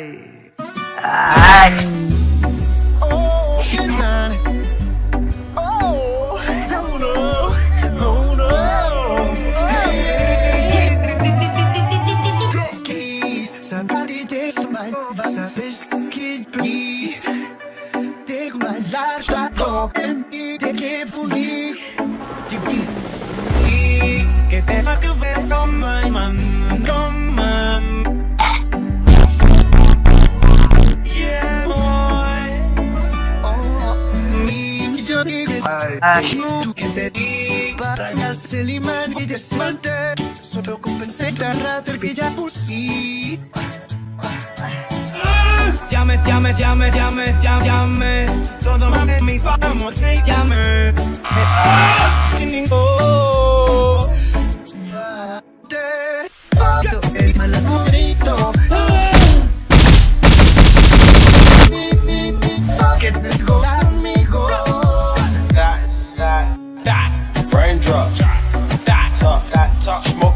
Ay. Ay. Oh. Oh, no. Oh no. Somebody take my biscuit, please. Take my life, and pussy. Llame, llame, llame, llame, llame, llame. Todo mame, mis se llame.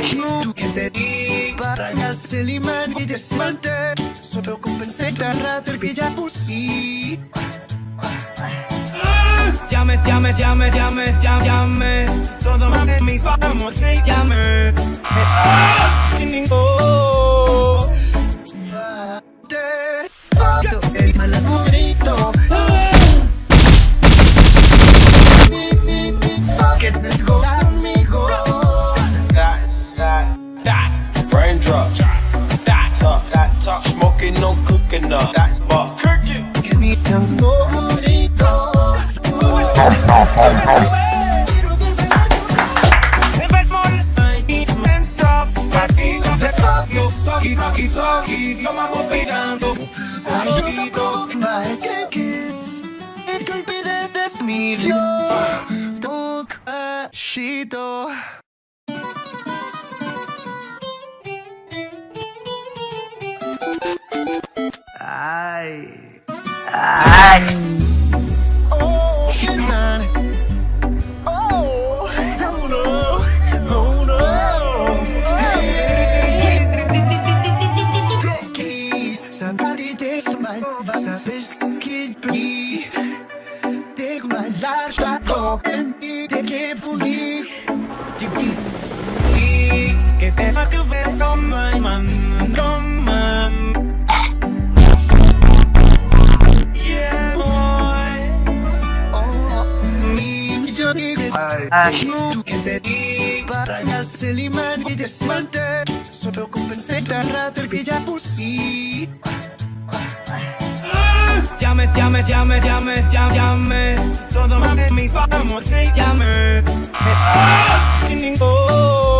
Agno entedi Para seliman y desmante Soto compensé Llame, llame, llame, llame, llame, llame Todo mis vamos se llame Sin ningún El malapudrito Que me escolar Smoking, no cooking up, that, but cooking. Give me some more de desmiro. Toca bailar já toca e te que ir. E que deva que vem só mãe, mandou mãe. Ai, que te di para ya se liman y desmante Solo compensé tan rato el que já pusí llame, llame, llame, llame, llame. Todo mame, mis vamos, llame. Sin ningún.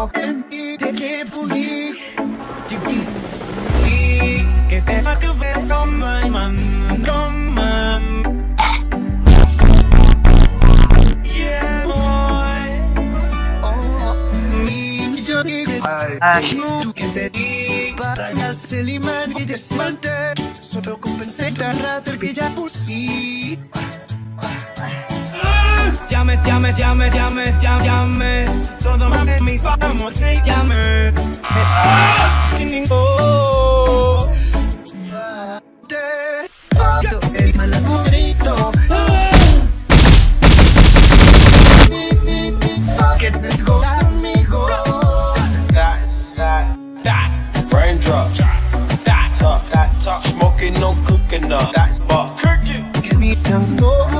stop talking, take it for me. Que te va que ver from my man, from man. Yeah, boy. Oh, mi journey, ay, tú que te di imán y desmante. Solo Llame, llame, llame, llame, llame, llame. Todo mis vamos, se llame. Sin ningún. Te el mal. That, that, that. Raindrop. That. That. Smoking, no cooking up. That but cooking. Give me some more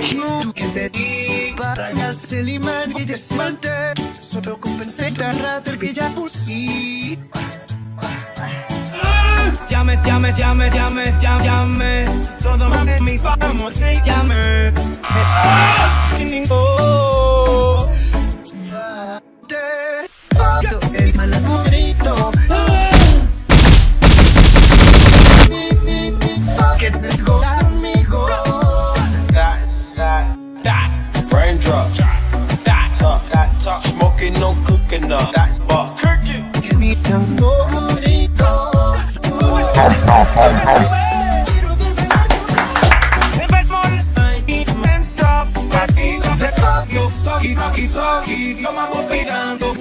tú que te di para hacer imán y desmante. Solo compensé la rata que ya pusí. Llame, llame, llame, llame, llame, llame. Todo mis vamos, llame. De fabio. Sogi, sogi, sogi. Lo vamos pegando.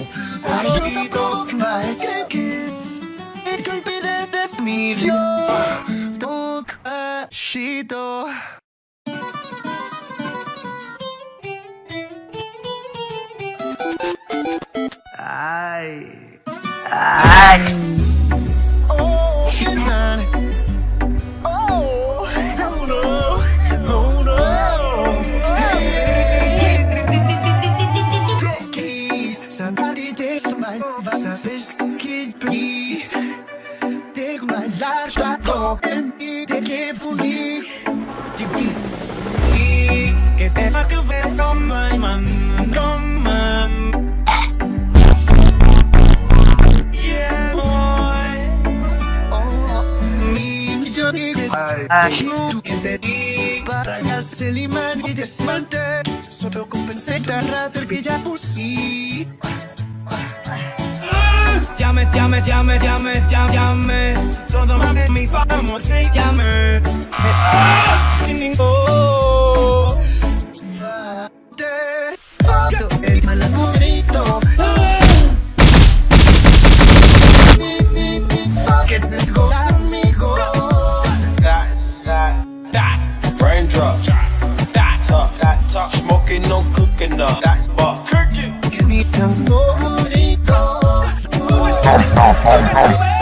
Poquito. My crickets. El golpe de desmiro. Toca shito. ay, ay, Oh, my stop talking, take it for me. Que te va que ver from my man, from man. Tú que te di para hacer imán y desmante. Solo compensé la rata que ya pusí. Llame, llame, llame, llame, llame, llame. Todo mame, mis vamos, llame. Sin ningún. If